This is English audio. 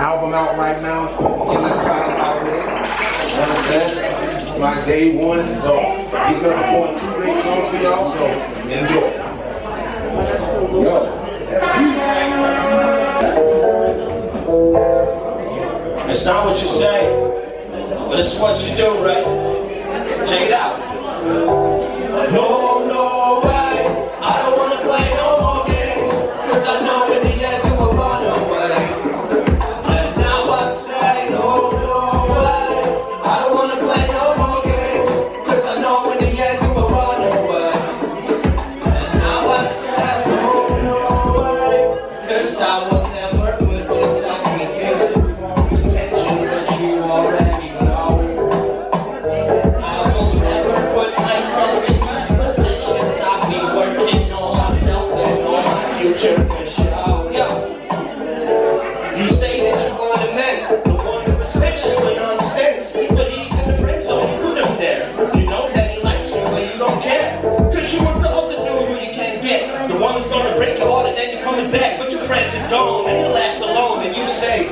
album out right now. Let's vibe out with it. You understand? It's my day one, so he's gonna perform two great songs for y'all, so enjoy. Yo. It's not what you say, but it's what you do, right? Check it out. You say that you want a man, the one who respects you and understands. But he's in the friend zone, you put him there. You know that he likes you, but you don't care. Cause you with the other dude who you can't get. The one who's gonna break your heart and then you're coming back. But your friend is gone and you're left alone. And you say